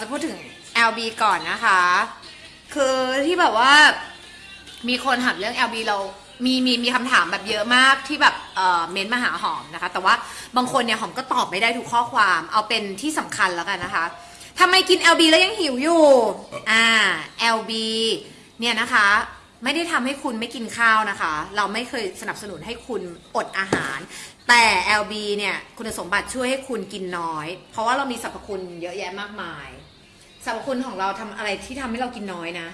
จะพูดถึง LB ก่อนนะคะ คือที่แบบว่ามีคนถามเรื่อง LB เรา มีมีมีคำถามแบบเยอะมากที่แบบเอ่อเม้นต์มาหาหอมนะคะ แต่ว่าบางคนเนี่ยหอมก็ตอบไม่ได้ทุกข้อความ เอาเป็นที่สำคัญแล้วกันนะคะทำไมกิน LB แล้วยังหิวอยู่ อ่า LB เนี่ยนะคะ ไม่ได้ทำให้คุณไม่กินข้าวนะคะ เราไม่เคยสนับสนุนให้คุณอดอาหาร แต่ LB เนี่ยคุณสมบัติช่วยให้คุณกินน้อย เพราะว่าเรามีสรรพคุณเยอะแยะมากมาย สรรพคุณของเราทำอะไรที่ทำให้เรากินน้อยนะ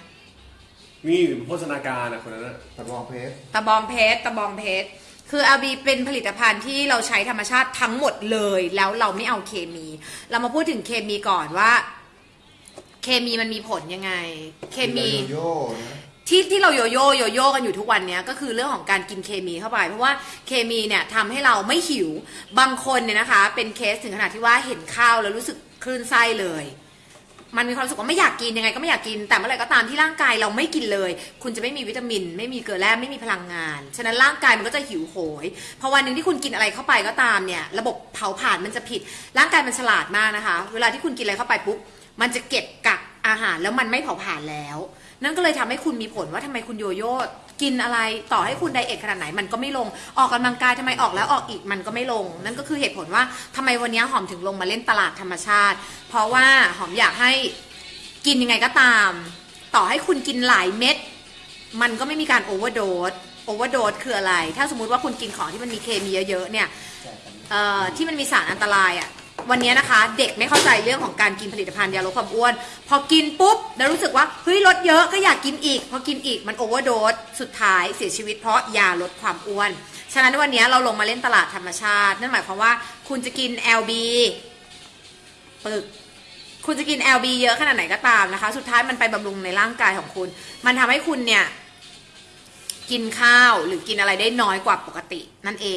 นี่โฆษณาการอะคนนั้นอะตะบองเพชรตะบองเพชรตะบองเพชรคือ LB เป็นผลิตภัณฑ์ที่เราใช้ธรรมชาติทั้งหมดเลย แล้วเราไม่เอาเคมี เรามาพูดถึงเคมีก่อนว่า เคมีมันมีผลยังไง เคมี โยโย่นะ ที่ที่เราโยโย่โยโย่กันอยู่ทุกวันเนี้ยก็คือเรื่องของการกินเคมีเข้าไป เพราะว่าเคมีเนี่ยทำให้เราไม่หิวบางคนเนี่ยนะคะ เป็นเคสถึงขนาดที่ว่าเห็นข้าวแล้วรู้สึกคลื่นไส้เลย มันมีความรู้สึกว่าไม่อยากกินยังไงก็ไม่อยากกิน แต่เมื่อไหร่ก็ตามที่ร่างกายเราไม่กินเลย คุณจะไม่มีวิตามิน ไม่มีเกลือแร่ไม่มีพลังงาน ฉะนั้นร่างกายมันก็จะหิวโหยพอวันหนึ่งที่คุณกินอะไรเข้าไปก็ตามเนี่ย ระบบเผาผลาญมันจะผิดร่างกายมันฉลาดมากนะคะ เวลาที่คุณกินอะไรเข้าไปปุ๊บมันจะเก็บกัก อาหารแล้วมันไม่เผาผลาญแล้ว นั่นก็เลยทำให้คุณมีผลว่าทำไมคุณโยโย่กินอะไรต่อให้คุณไดเอทขนาดไหนมันก็ไม่ลงออกกำลังกายทำไมออกแล้วออกอีกมันก็ไม่ลง นั่นก็คือเหตุผลว่าทำไมวันนี้หอมถึงลงมาเล่นตลาดธรรมชาติ เพราะว่าหอมอยากให้กินยังไงก็ตาม ต่อให้คุณกินหลายเม็ดมันก็ไม่มีการ overdose overdose คืออะไร ถ้าสมมติว่าคุณกินของที่มันมีเคมีเยอะๆเนี่ยที่มันมีสารอันตรายอะค่ะ วันนี้นะคะ เด็กไม่เข้าใจเรื่องของการกินผลิตภัณฑ์ยาลดความอ้วน พอกินปุ๊บแล้วรู้สึกว่าเฮ้ยลดเยอะก็อยากกินอีก พอกินอีกมัน overdose สุดท้ายเสียชีวิตเพราะยาลดความอ้วน ฉะนั้นวันนี้เราลงมาเล่นตลาดธรรมชาติ นั่นหมายความว่าคุณจะกิน LB ปึกคุณจะกิน LB เยอะขนาดไหนก็ตามนะคะ สุดท้ายมันไปบำรุงในร่างกายของคุณ มันทำให้คุณเนี่ย กินข้าวหรือกินอะไรได้น้อยกว่าปกตินั่นเอง